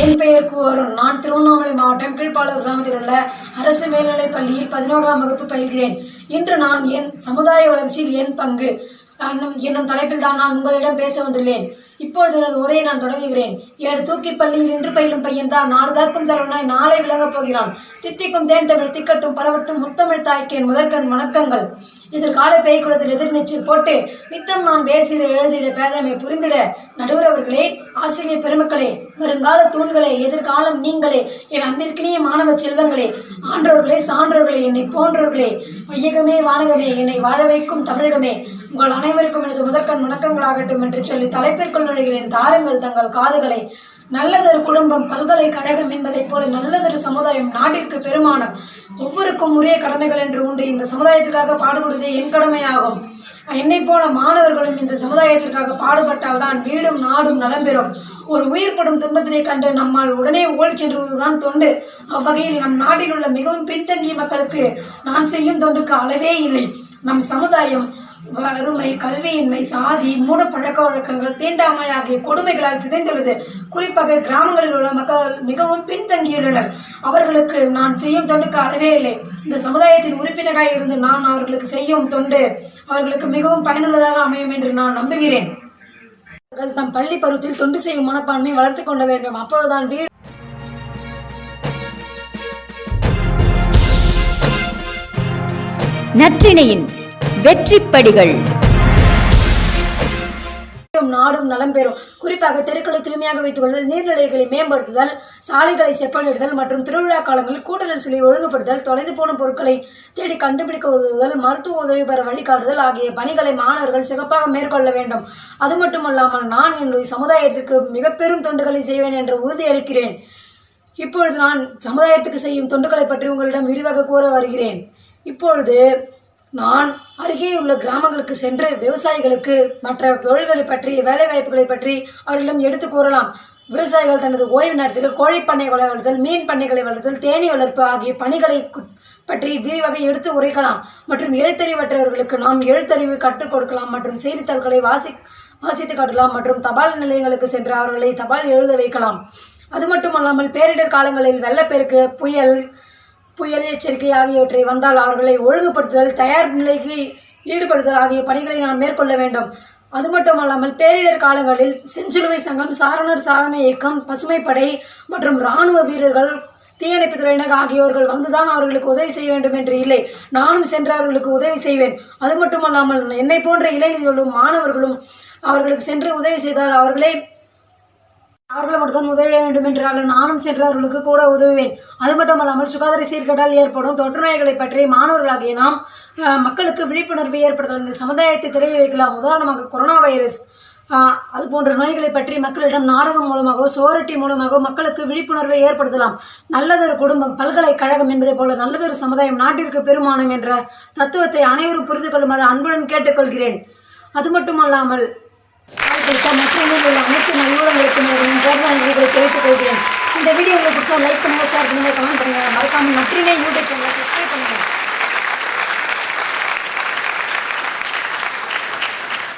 என் பெயர் கூவரும் நான் திருவண்ணாமலை மாவட்டம் கீழ்ப்பாளூர் கிராமத்தில் உள்ள அரசு மேல்நிலைப் பள்ளியில் பதினோராம் வகுப்பு பயில்கிறேன். இன்று நான் என் சமுதாய வளர்ச்சியில் என் பங்கு. என்னும் என்னும் தலைப்பில் தான் நான் உங்களிடம் பேச வந்துள்ளேன். இப்பொழுது எனது உரையை நான் தொடங்குகிறேன். ஏழு தூக்கி பள்ளியில் இன்று பயிலும் பையன் தான் நாடு காக்கும் தலைவனாய் நாளை விளங்கப் போகிறான். தித்திக்கும் தேன் தமிழ் திக்கட்டும் பரவட்டும் முத்தமிழ் தாய்க்கேன் முதற்கண் வணக்கங்கள். எதிர்கால பேய்க்குளத்தில் எதிர்நீச்சல் போட்டு நித்தம் நான் பேசிட எழுதிட பேதமை புரிந்திட நடுவரவர்களே ஆசிரியர் பெருமக்களே வருங்கால தூண்களே எதிர்காலம் நீங்களே என் அன்பிற்கினிய மாணவ செல்வங்களே ஆன்றோர்களே சான்றோர்களே என்னை போன்றோர்களே வையகமே வானகமே என்னை வாழ வைக்கும் தமிழகமே உங்கள் அனைவருக்கும் எனது முதற்கண் வணக்கங்களாகட்டும் என்று சொல்லி தலைப்பிற்குள் நுழைகிறேன். தாருங்கள் தங்கள் காதுகளை. நல்லதொரு குடும்பம் பல்கலைக்கழகம் என்பதைப் போல நல்லதொரு சமுதாயம் நாட்டிற்கு பெருமானம். ஒவ்வொருக்கும் உரிய கடமைகள் என்று உண்டு. இந்த சமுதாயத்திற்காக பாடுபடுவதே என் கடமையாகும். என்னை போல மாணவர்களும் இந்த சமுதாயத்திற்காக பாடுபட்டால் தான் வீடும் நாடும் நலம்பெறும். ஒரு உயிர்படும் துன்பத்தினை கண்டு நம்மால் உடனே ஓடி சென்றுவதுதான் தொண்டு. அவ்வகையில் நம் நாட்டில் உள்ள மிகவும் பின்தங்கிய மக்களுக்கு நான் செய்யும் தொண்டுக்கு அளவே இல்லை. நம் சமுதாயம் வறுமை கல்வியின்மை சாதி மூட பழக்க வழக்கங்கள் தீண்டாமை ஆகிய கொடுமைகளால் சிதைந்துள்ளது. குறிப்பாக கிராமங்களில் உள்ள மக்கள் மிகவும் பின்தங்கியுள்ளனர். அவர்களுக்கு நான் செய்யும் தொண்டுக்கு அளவே இல்லை. இந்த சமுதாயத்தின் உறுப்பினராக இருந்து நான் அவர்களுக்கு செய்யும் தொண்டு அவர்களுக்கு மிகவும் பயனுள்ளதாக அமையும் என்று நான் நம்புகிறேன். அவர்கள் தம் பள்ளி பருவத்தில் தொண்டு செய்யும் மனப்பான்மை வளர்த்து கொள்ள வேண்டும். அப்பொழுதுதான் வீடு நற்றிணையின் வெற்றிப்படிகள். நாடும் நலம் பெறும். குறிப்பாக தெருக்களை தூய்மையாக வைத்துக் கொள்வது நீர்நிலைகளை மேம்படுத்துதல் சாலைகளை செப்பனிடுதல் மற்றும் திருவிழா காலங்களில் கூட்ட நெரிசலை ஒழுங்குபடுத்தல் தொலைந்து போன பொருட்களை தேடி கண்டுபிடிக்க உதவுதல் மருத்துவ உதவி பெற வழிகாட்டுதல் ஆகிய பணிகளை மாணவர்கள் சிறப்பாக மேற்கொள்ள வேண்டும். அது மட்டுமல்லாமல் நான் என்னுடைய சமுதாயத்திற்கு மிக பெரும் தொண்டுகளை செய்வேன் என்று உறுதியளிக்கிறேன் இப்பொழுது நான் சமுதாயத்துக்கு செய்யும் தொண்டுகளை பற்றி உங்களிடம் விரிவாக கூற வருகிறேன். இப்பொழுது நான் அருகே உள்ள கிராமங்களுக்கு சென்று விவசாயிகளுக்கு மற்ற தொழில்களை பற்றி வேலைவாய்ப்புகளை பற்றி அவர்களிடம் எடுத்து கூறலாம். விவசாயிகள் தனது ஓய்வு நேரத்தில் கோழிப்பண்ணை வளர்த்தல் மீன் பண்ணைகளை வளர்த்தல் தேனீ வளர்ப்பு ஆகிய பணிகளை பற்றி விரிவாக எடுத்து உரைக்கலாம். மற்றும் எழுத்தறிவற்றவர்களுக்கு நாம் எழுத்தறிவு கற்றுக் கொடுக்கலாம் மற்றும் செய்தித்தாள்களை வாசி வாசித்து காட்டலாம் மற்றும் தபால் நிலையங்களுக்கு சென்று அவர்களை தபால் எழுத வைக்கலாம். அது மட்டுமல்லாமல் பேரிடர் காலங்களில் வெள்ளப்பெருக்கு புயல் புயல் எச்சரிக்கை ஆகியவற்றை வந்தால் அவர்களை ஒழுங்குபடுத்துதல் தயார் நிலைக்கு ஈடுபடுதல் ஆகிய பணிகளை நாம் மேற்கொள்ள வேண்டும். அது மட்டுமல்லாமல் பேரிடர் காலங்களில் செஞ்சிலுவை சங்கம் சாரணர் சாதனை இயக்கம் பசுமைப்படை மற்றும் இராணுவ வீரர்கள் தீயணைப்பு துறையினர் ஆகியோர்கள் வந்துதான் அவர்களுக்கு உதவி செய்ய வேண்டும் என்று இல்லை. நானும் சென்று அவர்களுக்கு உதவி செய்வேன். அது மட்டுமல்லாமல் என்னை போன்ற இளைஞர்களும் மாணவர்களும் அவர்களுக்கு சென்று உதவி செய்தால் அவர்களே அவர்கள் மட்டும்தான் உதவிட வேண்டும் என்றால் நானும் சென்று அவர்களுக்கு கூட உதவுவேன். அது மட்டுமல்லாமல் சுகாதார சீர்கேடால் ஏற்படும் தொற்று நோய்களை பற்றி மாணவர்களாகிய நாம் மக்களுக்கு விழிப்புணர்வை ஏற்படுத்தலாம் இந்த சமுதாயத்தை தெரிய வைக்கலாம். உதாரணமாக கொரோனா வைரஸ் அது போன்ற நோய்களை பற்றி மக்களிடம் நாடகம் மூலமாகவோ சோரட்டி மூலமாகவோ மக்களுக்கு விழிப்புணர்வை ஏற்படுத்தலாம். நல்லதொரு குடும்பம் பல்கலைக்கழகம் என்பதை போல நல்லதொரு சமுதாயம் நாட்டிற்கு பெருமானம் என்ற தத்துவத்தை அனைவரும் புரிந்து கொள்ளுமாறு அன்புடன் கேட்டுக்கொள்கிறேன். அது மட்டுமல்லாமல் வாய்ப்பளித்த நற்றினையில் உள்ள அனைத்து நல்லுறங்களுக்கும் எனது நெஞ்சார்ந்த நன்றிகளை தெரிவித்துக் கொள்கிறேன். இந்த வீடியோ உங்களுக்கு பிடிச்சா லைக் பண்ணுங்கள் ஷேர் பண்ணுங்கள் கமெண்ட் பண்ணுங்கள் மறக்காமல் நற்றினை யூடியூப் சேனலை சப்ஸ்கிரைப் பண்ணுங்கள்